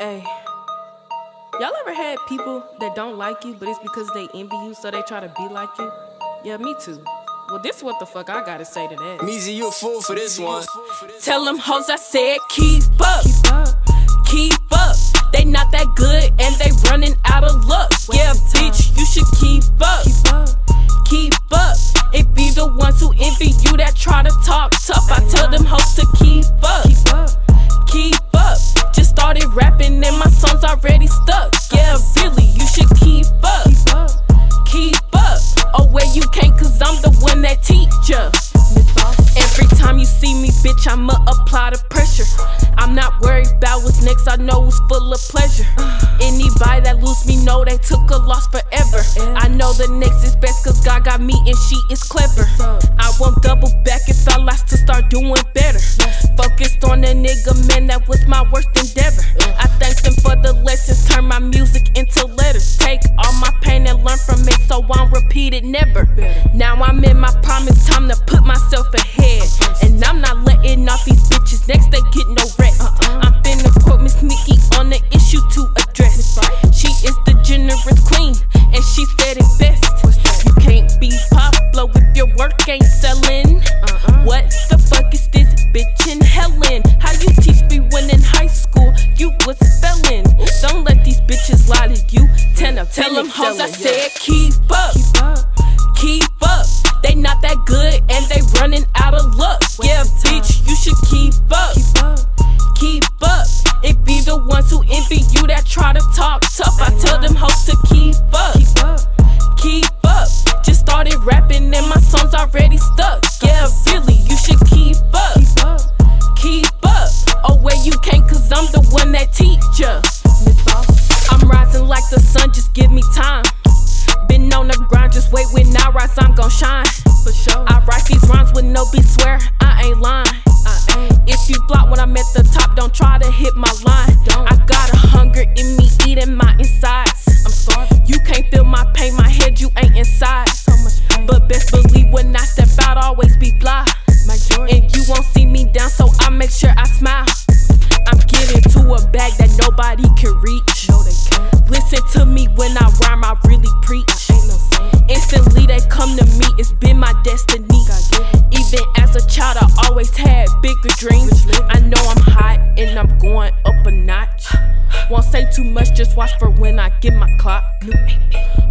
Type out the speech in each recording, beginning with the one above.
Hey. Y'all ever had people that don't like you, but it's because they envy you, so they try to be like you? Yeah, me too. Well, this what the fuck I gotta say to that. Meezy, you a fool for this one. Tell them hoes I said keep up. Keep up. Keep up. They not that good and they running bitch, I'ma apply the pressure. I'm not worried about what's next, I know it's full of pleasure. Anybody that lose me know they took a loss forever. I know the next is best, cause God got me and she is clever. I won't double back if I lost to start doing better. Focused on the nigga, man, that was my worst endeavor. I thank them for the lessons, turn my music into letters. Take all my pain and learn from it, so I don't repeat it never. Now I'm in my prime, it's time to put myself ahead. And I'm not letting off these bitches, next they get no rest. I'm finna quote Miss Nicki on the issue to address. She is the generous queen, and she said it best. You can't be Pablo if your work ain't selling. Give me time. Been on the grind, just wait when I rise, I'm gon' shine. For sure. I write these rhymes with no beat, swear I ain't lying. I ain't. If you flop when I'm at the top, don't try to hit my line. Don't. I got a hunger in me, eating my insides. I'm starving. You can't feel my pain, my head, you ain't inside. So much pain. But best believe when I step out, always be fly. And you won't see me down, so I make sure I smile. I'm getting to a bag that nobody can reach. Listen to me when I rhyme, I really preach. Instantly they come to me, it's been my destiny. Even as a child, I always had bigger dreams. I know I'm hot and I'm going up a notch. Won't say too much, just watch for when I get my clock.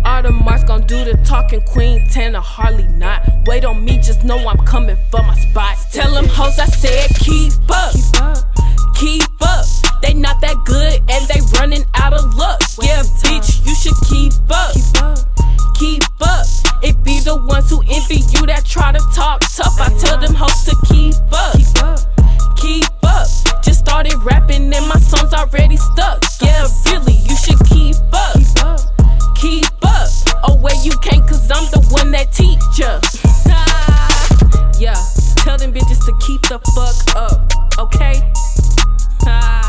All the marks gon' do the talking, Queen Tana, hardly not. Wait on me, just know I'm coming for my spot. Tell them hoes I said keep up. Keep up. already stuck. Yeah, really, you should keep up. Keep up. Oh, where you can't, cause I'm the one that teach ya. yeah, tell them bitches to keep the fuck up, okay?